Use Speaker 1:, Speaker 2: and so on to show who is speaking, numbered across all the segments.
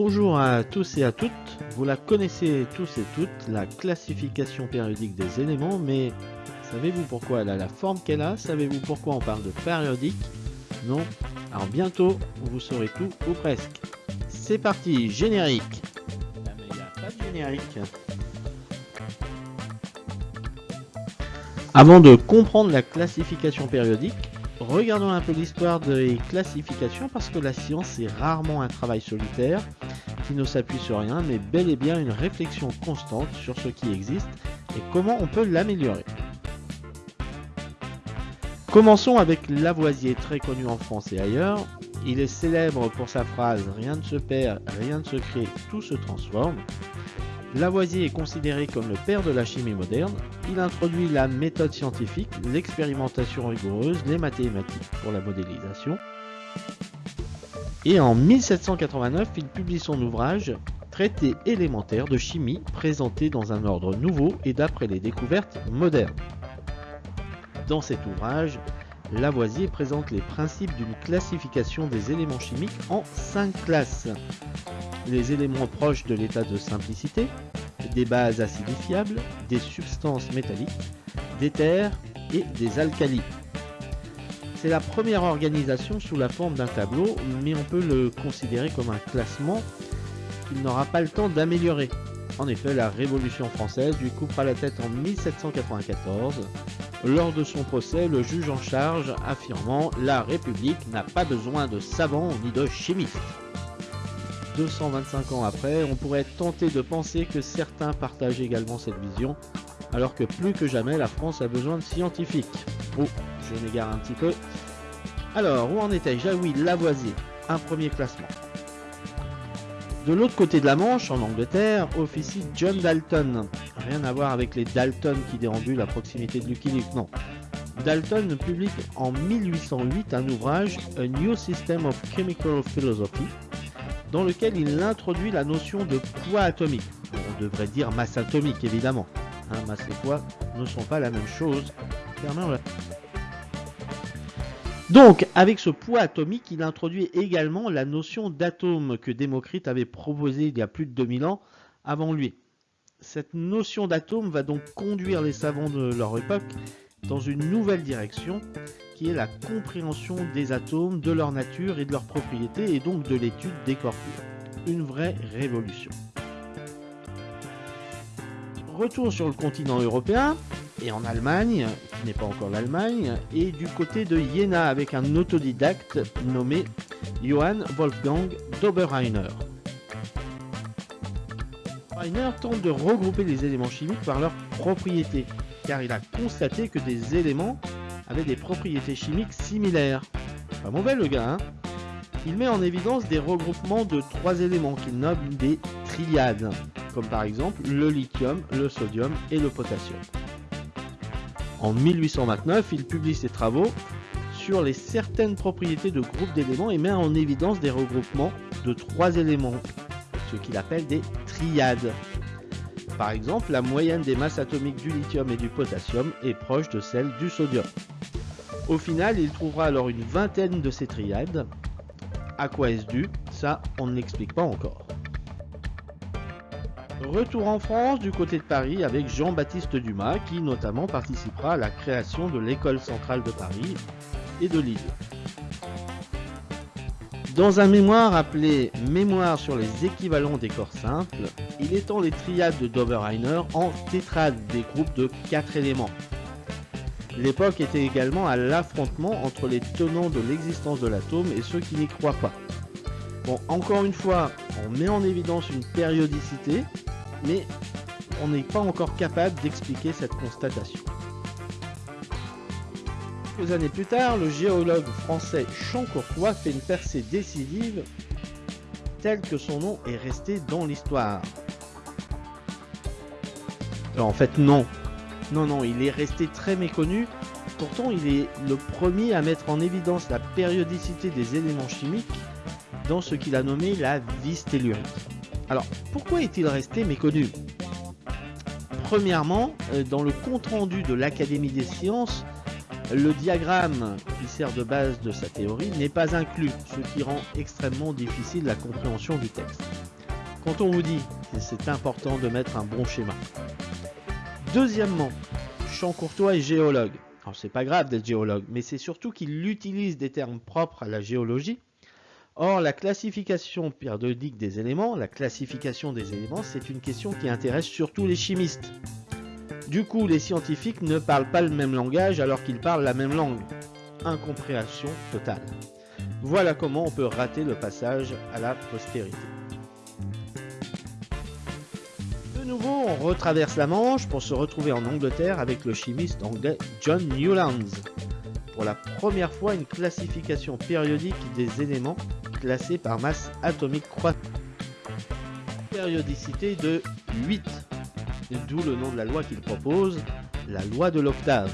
Speaker 1: Bonjour à tous et à toutes, vous la connaissez tous et toutes, la classification périodique des éléments, mais savez-vous pourquoi elle a la forme qu'elle a? Savez-vous pourquoi on parle de périodique? Non? Alors bientôt, vous saurez tout, ou presque. C'est parti, générique. Ah pas de générique. Avant de comprendre la classification périodique, regardons un peu l'histoire des classifications parce que la science est rarement un travail solitaire qui ne s'appuie sur rien mais bel et bien une réflexion constante sur ce qui existe et comment on peut l'améliorer. Commençons avec Lavoisier, très connu en France et ailleurs. Il est célèbre pour sa phrase « Rien ne se perd, rien ne se crée, tout se transforme ». Lavoisier est considéré comme le père de la chimie moderne. Il introduit la méthode scientifique, l'expérimentation rigoureuse, les mathématiques pour la modélisation. Et en 1789, il publie son ouvrage Traité élémentaire de chimie présenté dans un ordre nouveau et d'après les découvertes modernes. Dans cet ouvrage, Lavoisier présente les principes d'une classification des éléments chimiques en cinq classes. Les éléments proches de l'état de simplicité, des bases acidifiables, des substances métalliques, des terres et des alcalis. C'est la première organisation sous la forme d'un tableau, mais on peut le considérer comme un classement qu'il n'aura pas le temps d'améliorer. En effet, la Révolution française lui coupera la tête en 1794 lors de son procès, le juge en charge affirmant « La République n'a pas besoin de savants ni de chimistes ». 225 ans après, on pourrait tenté de penser que certains partagent également cette vision, alors que plus que jamais, la France a besoin de scientifiques. Je m'égare un petit peu. Alors, où en était-je Ah oui, Lavoisier, un premier classement. De l'autre côté de la Manche, en Angleterre, officie John Dalton. Rien à voir avec les Dalton qui déambulent à proximité de Lucky Luke, non. Dalton publie en 1808 un ouvrage A New System of Chemical Philosophy, dans lequel il introduit la notion de poids atomique. on devrait dire masse atomique évidemment. Hein, masse et poids ne sont pas la même chose. Donc, avec ce poids atomique, il introduit également la notion d'atome que Démocrite avait proposée il y a plus de 2000 ans avant lui. Cette notion d'atome va donc conduire les savants de leur époque dans une nouvelle direction qui est la compréhension des atomes, de leur nature et de leurs propriétés et donc de l'étude des corps purs. Une vraie révolution. Retour sur le continent européen, et en Allemagne, qui n'est pas encore l'Allemagne, et du côté de Jena avec un autodidacte nommé Johann Wolfgang Doberheiner. Doberheiner tente de regrouper les éléments chimiques par leurs propriétés, car il a constaté que des éléments avaient des propriétés chimiques similaires. Pas mauvais le gars, hein Il met en évidence des regroupements de trois éléments qu'il nomme des triades, comme par exemple le lithium, le sodium et le potassium. En 1829, il publie ses travaux sur les certaines propriétés de groupes d'éléments et met en évidence des regroupements de trois éléments, ce qu'il appelle des triades. Par exemple, la moyenne des masses atomiques du lithium et du potassium est proche de celle du sodium. Au final, il trouvera alors une vingtaine de ces triades. À quoi est-ce dû? Ça, on ne l'explique pas encore. Retour en France du côté de Paris avec Jean-Baptiste Dumas qui notamment participera à la création de l'école centrale de Paris et de Lille. Dans un mémoire appelé Mémoire sur les équivalents des corps simples, il étend les triades de Doberheiner en tétrades des groupes de 4 éléments. L'époque était également à l'affrontement entre les tenants de l'existence de l'atome et ceux qui n'y croient pas. Bon, encore une fois, on met en évidence une périodicité, mais on n'est pas encore capable d'expliquer cette constatation. Quelques années plus tard, le géologue français Champ-Courtois fait une percée décisive telle que son nom est resté dans l'histoire. En fait, non. Non, non, il est resté très méconnu. Pourtant, il est le premier à mettre en évidence la périodicité des éléments chimiques dans ce qu'il a nommé la vie tellurique. Alors, pourquoi est-il resté méconnu? Premièrement, euh, dans le compte-rendu de l'Académie des sciences, le diagramme qui sert de base de sa théorie n'est pas inclus, ce qui rend extrêmement difficile la compréhension du texte. quand on vous dit que c'est important de mettre un bon schéma. Deuxièmement, Champ Courtois est géologue. Alors c'est pas grave d'être géologue, mais c'est surtout qu'il utilise des termes propres à la géologie. Or, la classification périodique des éléments, la classification des éléments, c'est une question qui intéresse surtout les chimistes. Du coup, les scientifiques ne parlent pas le même langage alors qu'ils parlent la même langue. Incompréhension totale. Voilà comment on peut rater le passage à la postérité. De nouveau, on retraverse la Manche pour se retrouver en Angleterre avec le chimiste anglais John Newlands. Pour la première fois, une classification périodique des éléments classés par masse atomique croissante. Périodicité de 8 d'où le nom de la loi qu'il propose, la loi de l'octave.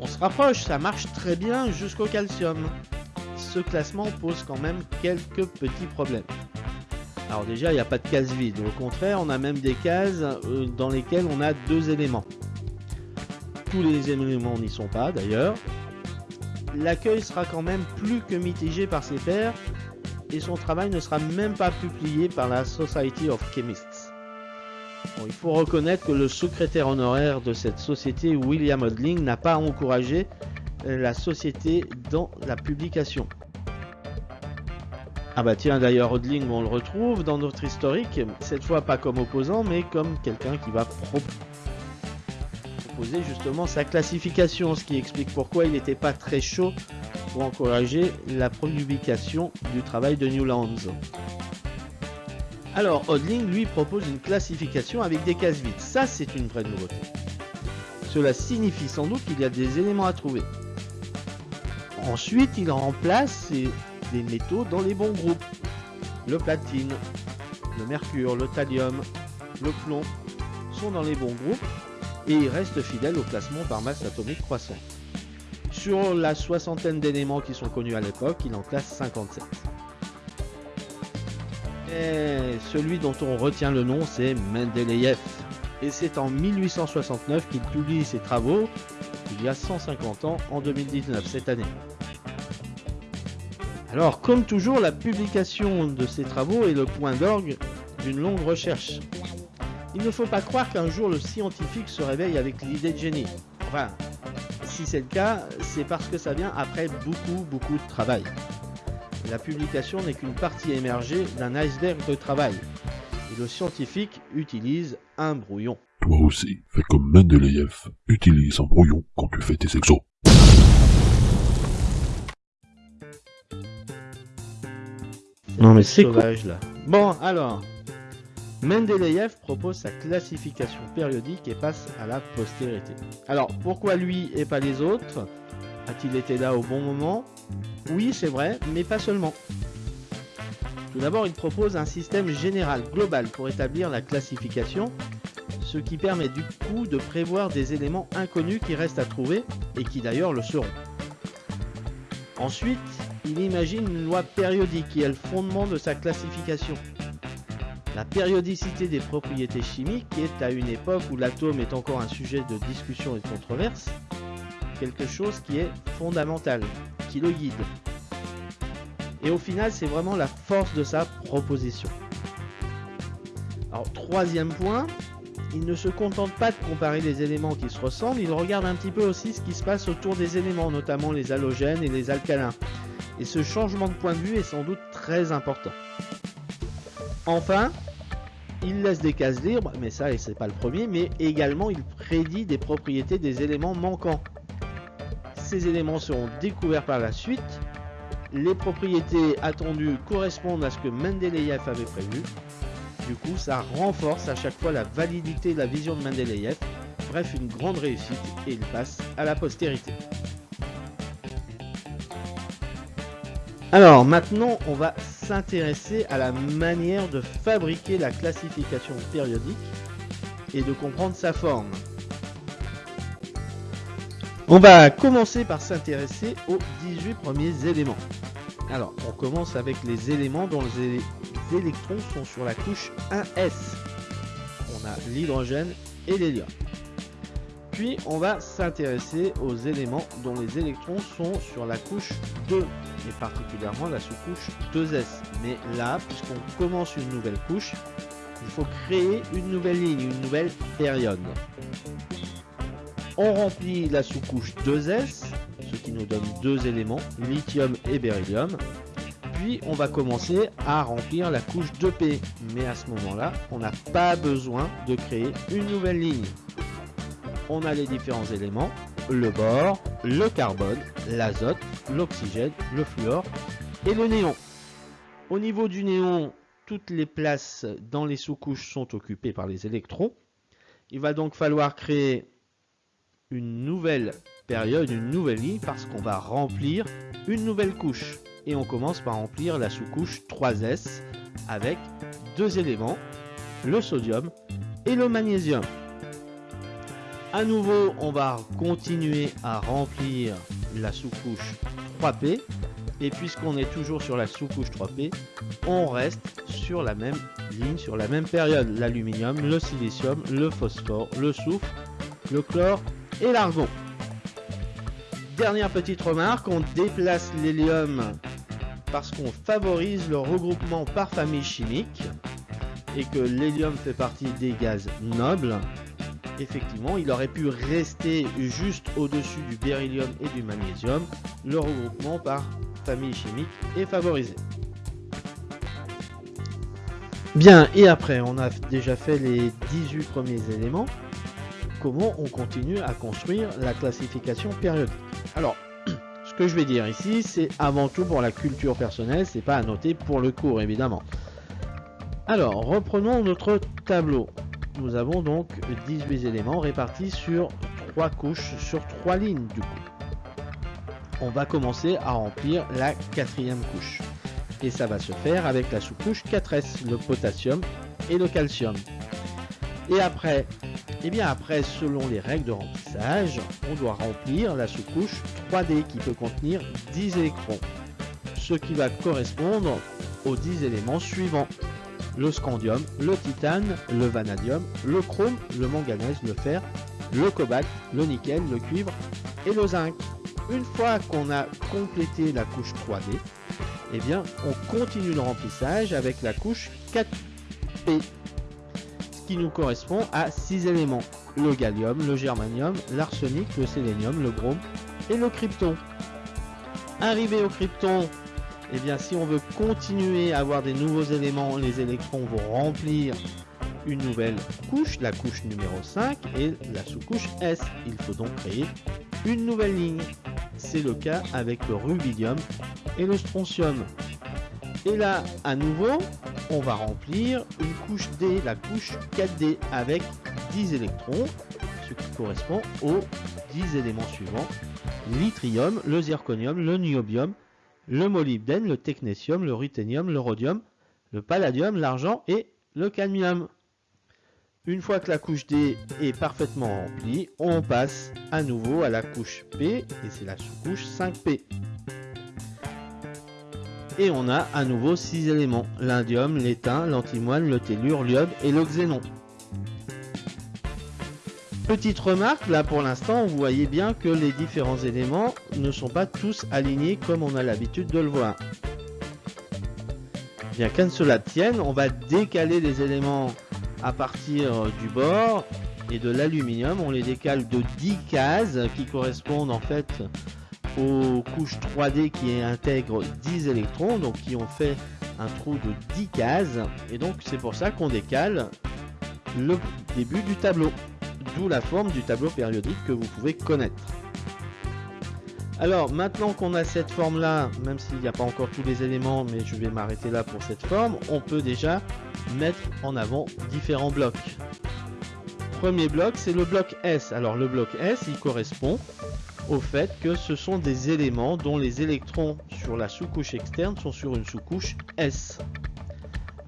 Speaker 1: On se rapproche, ça marche très bien jusqu'au calcium. Ce classement pose quand même quelques petits problèmes. Alors déjà, il n'y a pas de case vide. Au contraire, on a même des cases euh, dans lesquelles on a deux éléments. Tous les éléments n'y sont pas d'ailleurs. L'accueil sera quand même plus que mitigé par ses pairs et son travail ne sera même pas publié par la Society of Chemists il faut reconnaître que le secrétaire honoraire de cette société, William Odling, n'a pas encouragé euh, la société dans la publication. Ah bah tiens d'ailleurs Odling on le retrouve dans notre historique, cette fois pas comme opposant mais comme quelqu'un qui va proposer justement sa classification, ce qui explique pourquoi il n'était pas très chaud pour encourager la publication du travail de Newlands. Alors, Odling lui propose une classification avec des cases vides. Ça, c'est une vraie nouveauté. Cela signifie sans doute qu'il y a des éléments à trouver. Ensuite, il remplace des métaux dans les bons groupes. Le platine, le mercure, le thallium, le plomb sont dans les bons groupes et il reste fidèle au classement par masse atomique croissante. Sur la soixantaine d'éléments qui sont connus à l'époque, il en classe 57 celui dont on retient le nom, c'est Mendeleïev. Et c'est en 1869 qu'il publie ses travaux, il y a 150 ans, en 2019, cette année. Alors, comme toujours, la publication de ces travaux est le point d'orgue d'une longue recherche. Il ne faut pas croire qu'un jour le scientifique se réveille avec l'idée de génie. Enfin, si c'est le cas, c'est parce que ça vient après beaucoup, beaucoup de travail. La publication n'est qu'une partie émergée d'un iceberg de travail. Et le scientifique utilise un brouillon.
Speaker 2: Toi aussi, fais comme Mendeleïev. Utilise un brouillon quand tu fais tes exos.
Speaker 1: Non mais c'est sauvage là. Bon alors, Mendeleïev propose sa classification périodique et passe à la postérité. Alors pourquoi lui et pas les autres? A-t-il été là au bon moment? Oui, c'est vrai, mais pas seulement. Tout d'abord, il propose un système général, global, pour établir la classification, ce qui permet du coup de prévoir des éléments inconnus qui restent à trouver, et qui d'ailleurs le seront. Ensuite, il imagine une loi périodique qui est le fondement de sa classification. La périodicité des propriétés chimiques est à une époque où l'atome est encore un sujet de discussion et de controverse, quelque chose qui est fondamental, qui le guide. Et au final, c'est vraiment la force de sa proposition. Alors, troisième point, il ne se contente pas de comparer les éléments qui se ressemblent, il regarde un petit peu aussi ce qui se passe autour des éléments, notamment les halogènes et les alcalins. Et ce changement de point de vue est sans doute très important. Enfin, il laisse des cases libres, mais ça, et c'est pas le premier, mais également il prédit des propriétés des éléments manquants ces éléments seront découverts par la suite. Les propriétés attendues correspondent à ce que Mendeleïev avait prévu. Du coup, ça renforce à chaque fois la validité de la vision de Mendeleïev. Bref, une grande réussite et il passe à la postérité. Alors maintenant, on va s'intéresser à la manière de fabriquer la classification périodique et de comprendre sa forme. On va commencer par s'intéresser aux 18 premiers éléments. Alors, on commence avec les éléments dont les électrons sont sur la couche 1s. On a l'hydrogène et l'hélium. Puis on va s'intéresser aux éléments dont les électrons sont sur la couche 2 et particulièrement la sous-couche 2s. Mais là, puisqu'on commence une nouvelle couche, il faut créer une nouvelle ligne, une nouvelle période. On remplit la sous-couche 2s, ce qui nous donne deux éléments, lithium et beryllium. Puis on va commencer à remplir la couche 2p. Mais à ce moment-là, on n'a pas besoin de créer une nouvelle ligne on a les différents éléments, le bore, le carbone, l'azote, l'oxygène, le fluor et le néon. Au niveau du néon, toutes les places dans les sous-couches sont occupées par les électrons. Il va donc falloir créer une nouvelle période, une nouvelle ligne, parce qu'on va remplir une nouvelle couche. Et on commence par remplir la sous-couche 3S avec deux éléments, le sodium et le magnésium. À nouveau, on va continuer à remplir la sous-couche 3P. Et puisqu'on est toujours sur la sous-couche 3P, on reste sur la même ligne, sur la même période. L'aluminium, le silicium, le phosphore, le soufre, le chlore et l'argon. Dernière petite remarque, on déplace l'hélium parce qu'on favorise le regroupement par famille chimique et que l'hélium fait partie des gaz nobles effectivement, il aurait pu rester juste au-dessus du beryllium et du magnésium. Le regroupement par famille chimique est favorisé. Bien, et après, on a déjà fait les 18 premiers éléments. Comment on continue à construire la classification périodique? Alors, ce que je vais dire ici, c'est avant tout pour la culture personnelle, c'est pas à noter pour le cours évidemment. Alors, reprenons notre tableau nous avons donc 18 éléments répartis sur 3 couches, sur 3 lignes du coup. On va commencer à remplir la quatrième couche. Et ça va se faire avec la sous-couche 4S, le potassium et le calcium. Et après, eh bien après, selon les règles de remplissage, on doit remplir la sous-couche 3D qui peut contenir 10 électrons. Ce qui va correspondre aux 10 éléments suivants le scandium, le titane, le vanadium, le chrome, le manganèse, le fer, le cobalt, le nickel, le cuivre et le zinc. Une fois qu'on a complété la couche 3D, eh bien, on continue le remplissage avec la couche 4P, ce qui nous correspond à 6 éléments le gallium, le germanium, l'arsenic, le sélénium, le brome et le krypton. Arrivé au krypton, eh bien si on veut continuer à avoir des nouveaux éléments, les électrons vont remplir une nouvelle couche, la couche numéro 5 et la sous-couche S. Il faut donc créer une nouvelle ligne. C'est le cas avec le rubidium et le strontium. Et là, à nouveau, on va remplir une couche D, la couche 4D, avec 10 électrons, ce qui correspond aux 10 éléments suivants. L'yttrium, le zirconium, le niobium, le molybdène, le technétium, le ruthénium, le rhodium, le palladium, l'argent et le cadmium. Une fois que la couche D est parfaitement remplie, on passe à nouveau à la couche P et c'est la sous-couche 5P. Et on a à nouveau 6 éléments, l'indium, l'étain, l'antimoine, le tellure, l'iode et le xénon. Petite remarque, là pour l'instant, vous voyez bien que les différents éléments ne sont pas tous alignés comme on a l'habitude de le voir. Bien qu'à cela tienne, on va décaler les éléments à partir du bord et de l'aluminium. On les décale de 10 cases qui correspondent en fait aux couches 3D qui intègrent 10 électrons, donc qui ont fait un trou de 10 cases. Et donc c'est pour ça qu'on décale le début du tableau d'où la forme du tableau périodique que vous pouvez connaître. Alors maintenant qu'on a cette forme là, même s'il n'y a pas encore tous les éléments, mais je vais m'arrêter là pour cette forme, on peut déjà mettre en avant différents blocs. Premier bloc, c'est le bloc S. Alors le bloc S, il correspond au fait que ce sont des éléments dont les électrons sur la sous-couche externe sont sur une sous-couche S.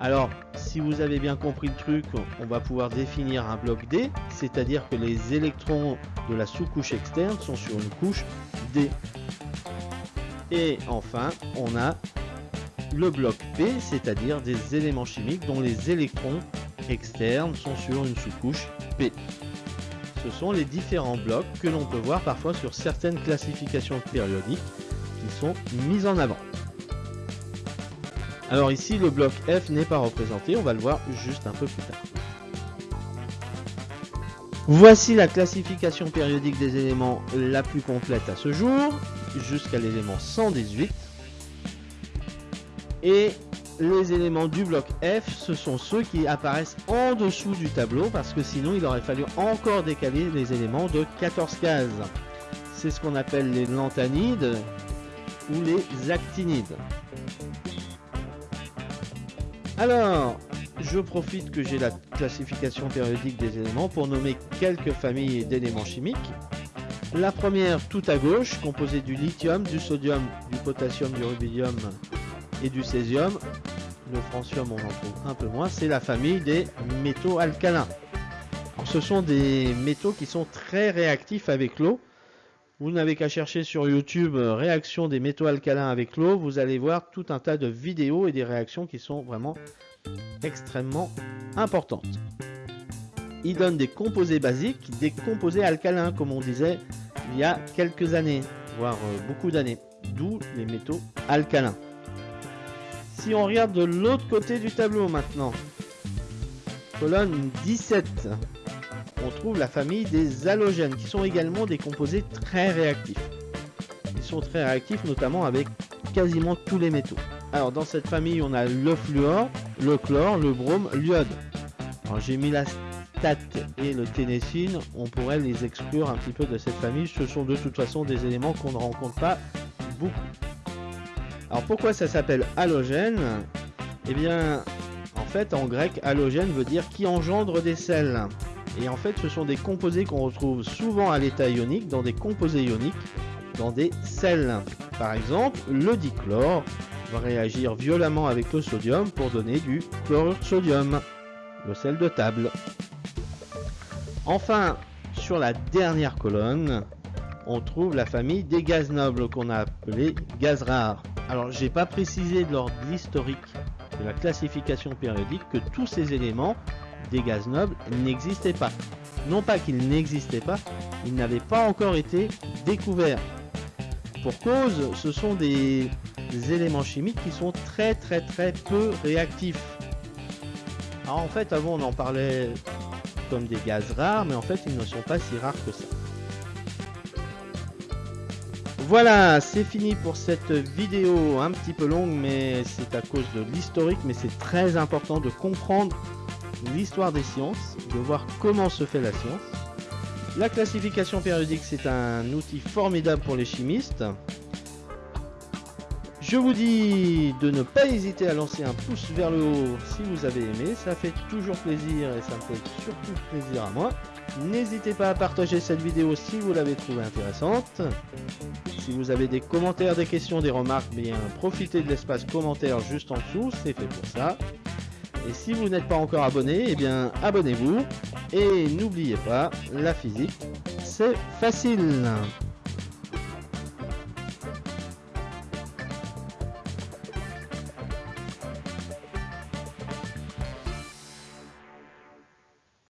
Speaker 1: Alors, si vous avez bien compris le truc, on va pouvoir définir un bloc D, c'est-à-dire que les électrons de la sous-couche externe sont sur une couche D. Et enfin, on a le bloc P, c'est-à-dire des éléments chimiques dont les électrons externes sont sur une sous-couche P. ce sont les différents blocs que l'on peut voir parfois sur certaines classifications périodiques qui sont mises en avant. Alors ici, le bloc F n'est pas représenté, on va le voir juste un peu plus tard. Voici la classification périodique des éléments la plus complète à ce jour, jusqu'à l'élément 118. Et les éléments du bloc F, ce sont ceux qui apparaissent en dessous du tableau, parce que sinon il aurait fallu encore décaler les éléments de 14 cases. C'est ce qu'on appelle les lanthanides ou les actinides. Alors, je profite que j'ai la classification périodique des éléments pour nommer quelques familles d'éléments chimiques. La première, tout à gauche, composée du lithium, du sodium, du potassium, du rubidium et du césium. Le francium, on en trouve un peu moins. C'est la famille des métaux alcalins. ce sont des métaux qui sont très réactifs avec l'eau. Vous n'avez qu'à chercher sur YouTube euh, réaction des métaux alcalins avec l'eau. Vous allez voir tout un tas de vidéos et des réactions qui sont vraiment extrêmement importantes. Ils donnent des composés basiques, des composés alcalins, comme on disait il y a quelques années, voire euh, beaucoup d'années. D'où les métaux alcalins. Si on regarde de l'autre côté du tableau maintenant, colonne 17, on trouve la famille des halogènes, qui sont également des composés très réactifs. Ils sont très réactifs, notamment avec quasiment tous les métaux. Alors, dans cette famille, on a le fluor, le chlore, le brome, l'iode. Alors, j'ai mis la stat et le ténécine. On pourrait les exclure un petit peu de cette famille. Ce sont de toute façon des éléments qu'on ne rencontre pas beaucoup. Alors, pourquoi ça s'appelle halogène? Eh bien, en fait, en grec, halogène veut dire qui engendre des sels. Et en fait, ce sont des composés qu'on retrouve souvent à l'état ionique, dans des composés ioniques, dans des sels. Par exemple, le dichlore va réagir violemment avec le sodium pour donner du chlorure de sodium, le sel de table. Enfin, sur la dernière colonne, on trouve la famille des gaz nobles qu'on a appelés gaz rares. Alors, j'ai pas précisé de l'historique de la classification périodique que tous ces éléments des gaz nobles n'existaient pas. Non pas qu'ils n'existaient pas, ils n'avaient pas encore été découverts. Pour cause, ce sont des, éléments chimiques qui sont très très très peu réactifs. En fait, avant on en parlait comme des gaz rares, mais en fait ils ne sont pas si rares que ça. Voilà, c'est fini pour cette vidéo un petit peu longue, mais c'est à cause de l'historique, mais c'est très important de comprendre l'histoire des sciences, de voir comment se fait la science. La classification périodique, c'est un outil formidable pour les chimistes. Je vous dis de ne pas hésiter à lancer un pouce vers le haut si vous avez aimé, ça fait toujours plaisir et ça me fait surtout plaisir à moi. N'hésitez pas à partager cette vidéo si vous l'avez trouvée intéressante. Si vous avez des commentaires, des questions, des remarques, bien profitez de l'espace commentaire juste en dessous, c'est fait pour ça. Et si vous n'êtes pas encore abonné, eh bien abonnez-vous. Et n'oubliez pas, la physique, c'est facile.